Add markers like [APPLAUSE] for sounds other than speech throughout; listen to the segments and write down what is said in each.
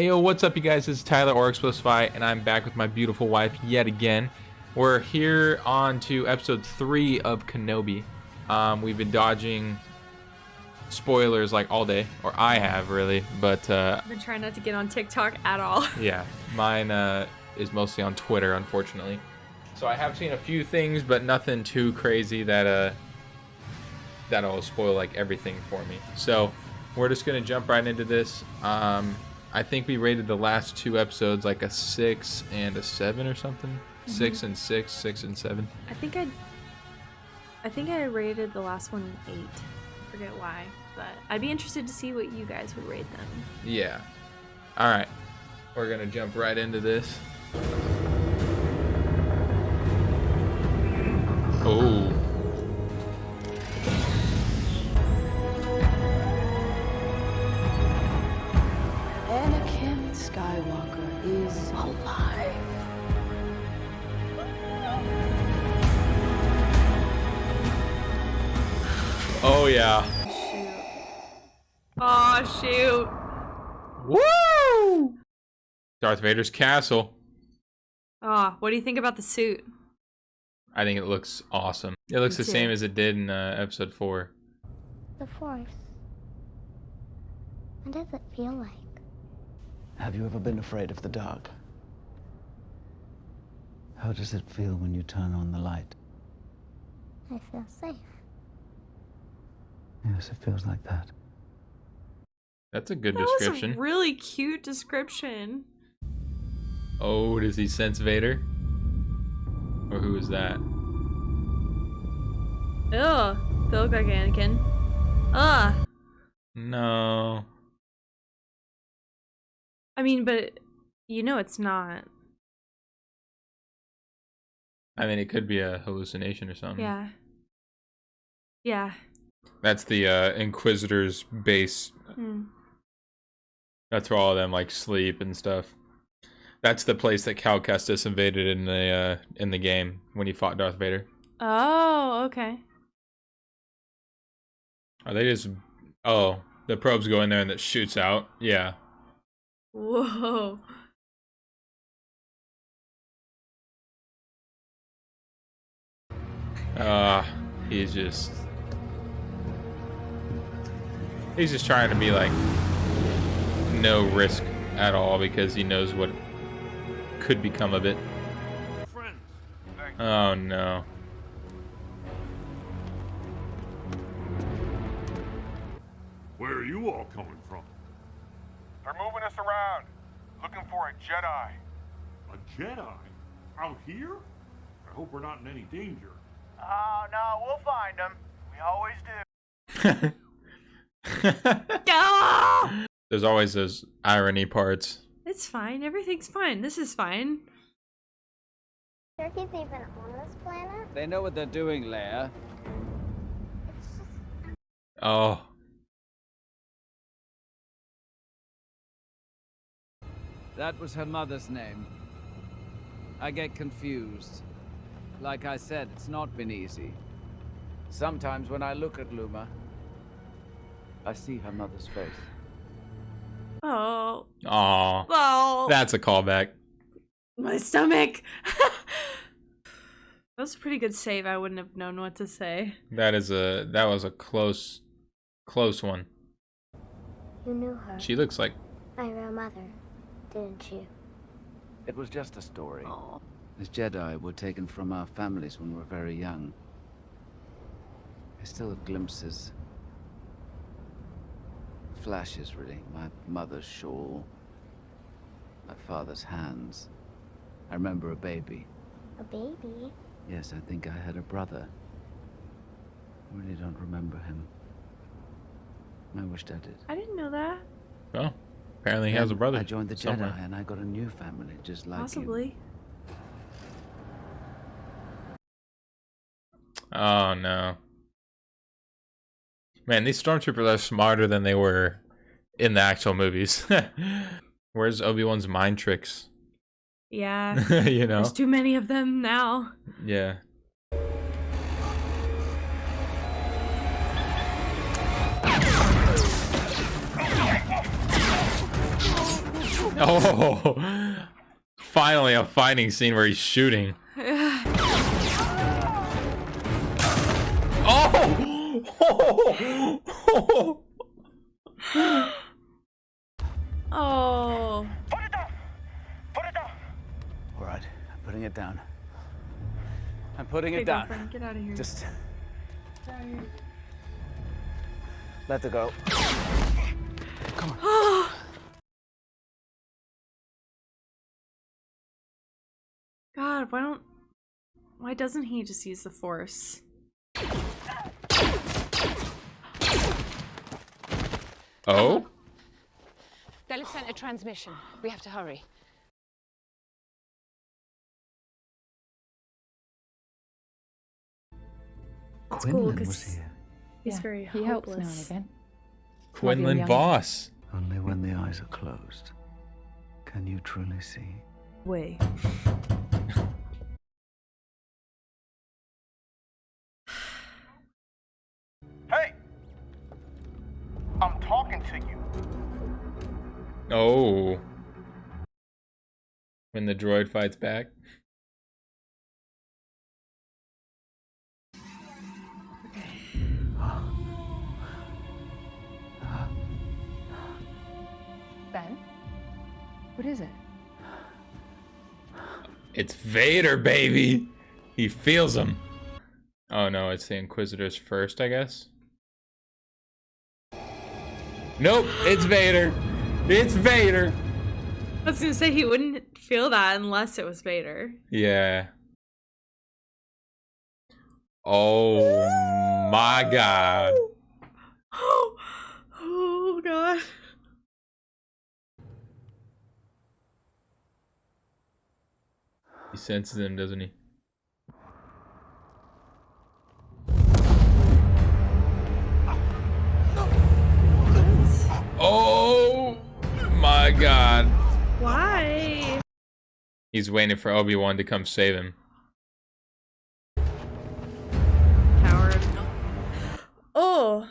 Ayo, what's up, you guys? This is Tyler or Explosify, and I'm back with my beautiful wife yet again. We're here on to episode three of Kenobi. Um, we've been dodging spoilers like all day, or I have really, but uh, I've been trying not to get on TikTok at all. [LAUGHS] yeah, mine uh, is mostly on Twitter, unfortunately. So I have seen a few things, but nothing too crazy that uh, that'll spoil like everything for me. So we're just gonna jump right into this. Um, I think we rated the last two episodes like a six and a seven or something. Mm-hmm. Six and six, six and seven. I think I, I think I rated the last one an eight. I forget why, but I'd be interested to see what you guys would rate them. Yeah. All right. We're gonna jump right into this. Oh. Yeah. Shoot. Oh shoot. Woo! Darth Vader's castle. Oh, what do you think about the suit? I think it looks awesome. It looks Me the same as it did in uh, episode four. The Force. What does it feel like? Have you ever been afraid of the dark? How does it feel when you turn on the light? I feel safe. Yes, it feels like that. That's a good That description. was a really cute description. Oh, does he sense Vader? Or who is that? Ugh. They look like Anakin. Ugh. No. I mean, but you know it's not. I mean, it could be a hallucination or something. Yeah. Yeah. That's the uh, Inquisitor's base. Hmm. That's where all of them like sleep and stuff. That's the place that Cal Kestis invaded in the uh, in the game when he fought Darth Vader. Oh, okay. Are they just? Oh, the probes go in there and it shoots out. Yeah. Whoa. Uh, he's just. He's just trying to be like no risk at all because he knows what could become of it. Oh no. Where are you all coming from? They're moving us around, looking for a Jedi. A Jedi? Out here? I hope we're not in any danger. Oh, no, we'll find them. We always do. [LAUGHS] [LAUGHS] There's always those irony parts. It's fine. Everything's fine. This is fine. Turkey's even on this planet? They know what they're doing, Leia. It's just Oh, That was her mother's name. I get confused. Like I said, it's not been easy. Sometimes when I look at Luma, I see her mother's face. Oh. aw. Oh. That's a callback. My stomach. [LAUGHS] that was a pretty good save. I wouldn't have known what to say. That is a that was a close close one. you knew her. She looks like My real mother, didn't you? It was just a story. Oh. As Jedi were taken from our families when we were very young. I still have glimpses. Flashes, really. My mother's shawl. My father's hands. I remember a baby. A baby? Yes, I think I had a brother. I really don't remember him. I wished I did. I didn't know that. well. Apparently he has a brother. I joined the somewhere. Jedi and I got a new family just like you. Possibly. Oh no. Man, these stormtroopers are smarter than they were in the actual movies. [LAUGHS] Where's Obi-Wan's mind tricks? Yeah. [LAUGHS] you know? There's too many of them now. Yeah. [LAUGHS] Oh, finally a fighting scene where he's shooting. [LAUGHS] Oh! oh. Put it down! Put it down! All right, I'm putting it down. I'm putting Okay, it down. get out of here. Just out of here. let it go. Come on. [GASPS] God, why don't why doesn't he just use the force? Oh? They'll have sent a transmission. We have to hurry. It's cool 'cause he's Yeah, very he helps now and again. Quinlan Vos. Only when the eyes are closed can you truly see. Way. Oh. When the droid fights back. Ben? What is it? It's Vader, baby! He feels him. Oh no, it's the Inquisitors first, I guess. Nope, it's Vader. It's Vader. I was gonna say he wouldn't feel that unless it was Vader. Yeah. Oh my god. [GASPS] oh god. He senses him, doesn't he? My god. Why? He's waiting for Obi-Wan to come save him. Coward. Oh.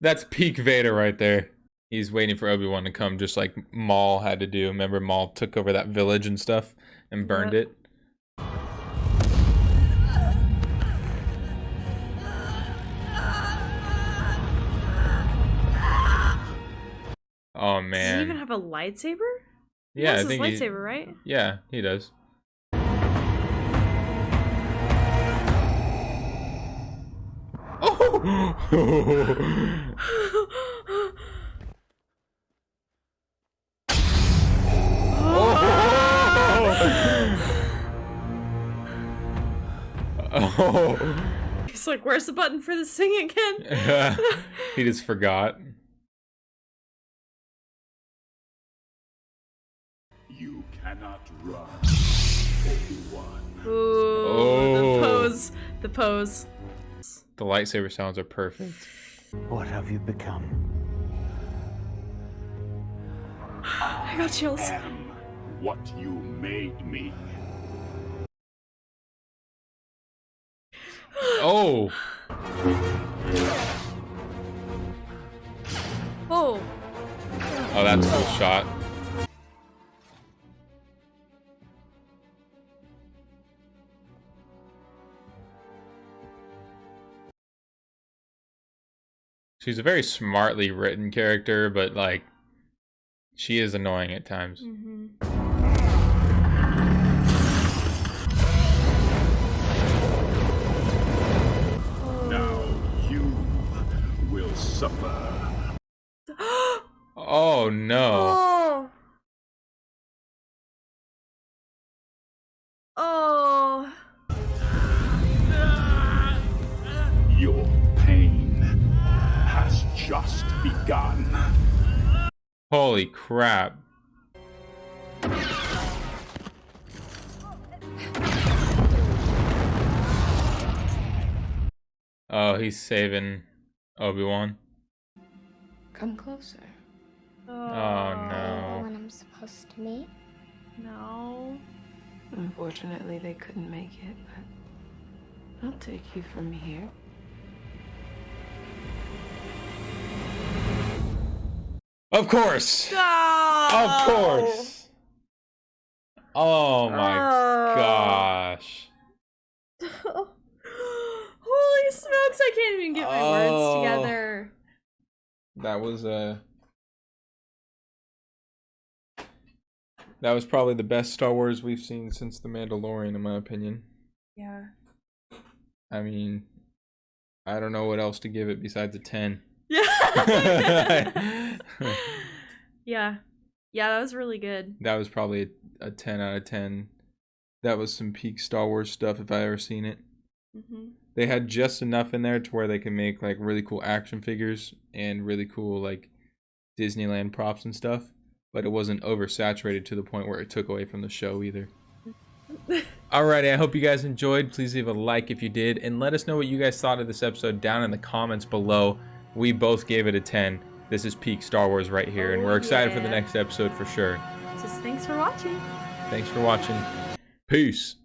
That's peak Vader right there. He's waiting for Obi-Wan to come just like Maul had to do. Remember Maul took over that village and stuff and burned Yep. it? Oh Does he even have a lightsaber? Yeah, I has his think he, lightsaber, right? Yeah, he does. [LAUGHS] Oh! oh. [LAUGHS] He's like, where's the button for the thing again? [LAUGHS] he just forgot. Ooh, Oh. the pose. The pose. The lightsaber sounds are perfect. What have you become? I got chills. am what you made me. Oh, Oh. oh, that's a cool shot. She's a very smartly written character, but like, she is annoying at times. hmm Now you will suffer. [GASPS] Oh no. [GASPS] Oh. Just. Holy crap. Oh, he's saving Obi-Wan. Come closer. Oh, Oh no. When I'm supposed to meet. No. Unfortunately, they couldn't make it, but I'll take you from here. Of course. Ah! Of course. Oh my Oh. gosh. [LAUGHS] Holy smokes! I can't even get my Oh. words together. That was uh That was probably the best Star Wars we've seen since The Mandalorian in my opinion. Yeah. I mean, I don't know what else to give it besides a 10. Yeah. [LAUGHS] [LAUGHS] yeah. Yeah, that was really good. That was probably a, a 10 out of 10. That was some peak Star Wars stuff if I ever seen it. hmm They had just enough in there to where they can make like really cool action figures and really cool like Disneyland props and stuff, but it wasn't oversaturated to the point where it took away from the show either. [LAUGHS] Alrighty, I hope you guys enjoyed. Please leave a like if you did, and let us know what you guys thought of this episode down in the comments below. We both gave it a 10. This is peak Star Wars right here, and Oh, we're excited for the next episode for sure. Just thanks for watching. Thanks for watching. Peace.